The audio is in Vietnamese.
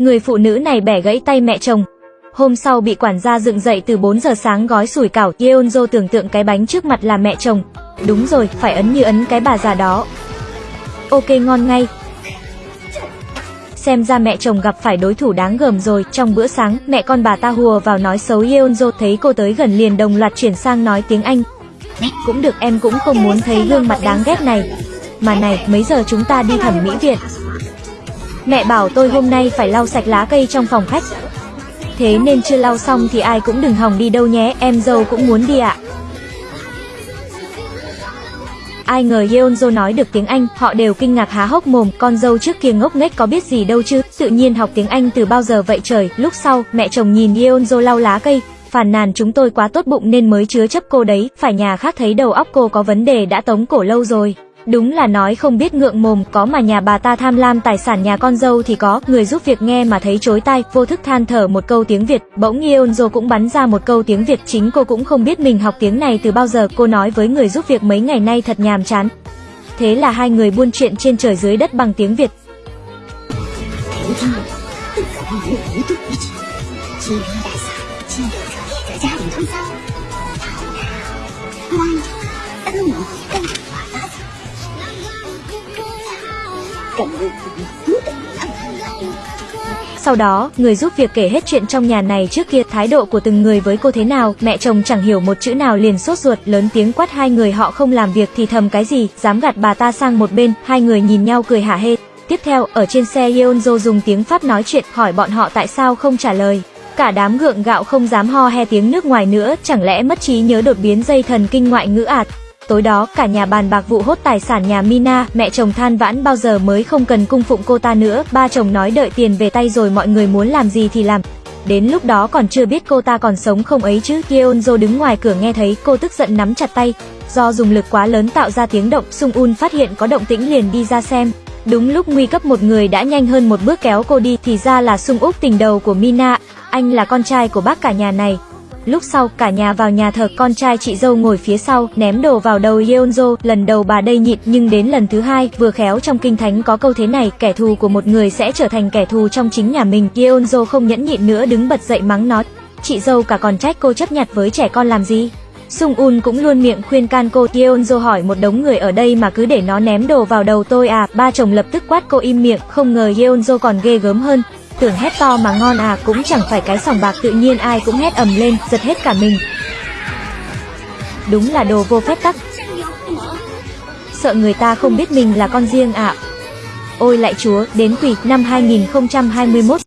Người phụ nữ này bẻ gãy tay mẹ chồng. Hôm sau bị quản gia dựng dậy từ 4 giờ sáng gói sủi cảo, Yeonjo tưởng tượng cái bánh trước mặt là mẹ chồng. Đúng rồi, phải ấn như ấn cái bà già đó. Ok ngon ngay. Xem ra mẹ chồng gặp phải đối thủ đáng gờm rồi, trong bữa sáng, mẹ con bà ta hùa vào nói xấu Yeonjo thấy cô tới gần liền đồng loạt chuyển sang nói tiếng Anh. Cũng được em cũng không muốn thấy gương mặt đáng ghét này. Mà này, mấy giờ chúng ta đi thẩm mỹ viện? Mẹ bảo tôi hôm nay phải lau sạch lá cây trong phòng khách. Thế nên chưa lau xong thì ai cũng đừng hòng đi đâu nhé, em dâu cũng muốn đi ạ. Ai ngờ Yeonjo nói được tiếng Anh, họ đều kinh ngạc há hốc mồm, con dâu trước kia ngốc nghếch có biết gì đâu chứ, tự nhiên học tiếng Anh từ bao giờ vậy trời. Lúc sau, mẹ chồng nhìn Yeonjo lau lá cây, phàn nàn chúng tôi quá tốt bụng nên mới chứa chấp cô đấy, phải nhà khác thấy đầu óc cô có vấn đề đã tống cổ lâu rồi. Đúng là nói không biết ngượng mồm, có mà nhà bà ta tham lam tài sản nhà con dâu thì có, người giúp việc nghe mà thấy chối tai, vô thức than thở một câu tiếng Việt, bỗng Yeonjo cũng bắn ra một câu tiếng Việt, chính cô cũng không biết mình học tiếng này từ bao giờ, cô nói với người giúp việc mấy ngày nay thật nhàm chán. Thế là hai người buôn chuyện trên trời dưới đất bằng tiếng Việt. Sau đó, người giúp việc kể hết chuyện trong nhà này trước kia thái độ của từng người với cô thế nào, mẹ chồng chẳng hiểu một chữ nào liền sốt ruột, lớn tiếng quát hai người họ không làm việc thì thầm cái gì, dám gạt bà ta sang một bên, hai người nhìn nhau cười hả hê. Tiếp theo, ở trên xe Yeonjo dùng tiếng Pháp nói chuyện, hỏi bọn họ tại sao không trả lời. Cả đám gượng gạo không dám ho he tiếng nước ngoài nữa, chẳng lẽ mất trí nhớ đột biến dây thần kinh ngoại ngữ ạt. Tối đó, cả nhà bàn bạc vụ hốt tài sản nhà Mina, mẹ chồng than vãn bao giờ mới không cần cung phụng cô ta nữa, ba chồng nói đợi tiền về tay rồi mọi người muốn làm gì thì làm. Đến lúc đó còn chưa biết cô ta còn sống không ấy chứ, Yeonjo đứng ngoài cửa nghe thấy, cô tức giận nắm chặt tay. Do dùng lực quá lớn tạo ra tiếng động, Sung Un phát hiện có động tĩnh liền đi ra xem. Đúng lúc nguy cấp một người đã nhanh hơn một bước kéo cô đi, thì ra là Sung Úc tình đầu của Mina, anh là con trai của bác cả nhà này. Lúc sau, cả nhà vào nhà thờ, con trai chị dâu ngồi phía sau, ném đồ vào đầu Yeonjo, lần đầu bà đây nhịn, nhưng đến lần thứ hai, vừa khéo trong kinh thánh có câu thế này, kẻ thù của một người sẽ trở thành kẻ thù trong chính nhà mình. Yeonjo không nhẫn nhịn nữa đứng bật dậy mắng nó. Chị dâu cả còn trách cô chấp nhặt với trẻ con làm gì? Sung Un cũng luôn miệng khuyên can cô Yeonjo hỏi một đống người ở đây mà cứ để nó ném đồ vào đầu tôi à, ba chồng lập tức quát cô im miệng, không ngờ Yeonjo còn ghê gớm hơn, tưởng hét to mà ngon à cũng chẳng phải cái sòng bạc tự nhiên ai cũng hét ầm lên, giật hết cả mình. Đúng là đồ vô phép tắc. Sợ người ta không biết mình là con riêng ạ. À. Ôi lại chúa, đến quỷ, năm 2021,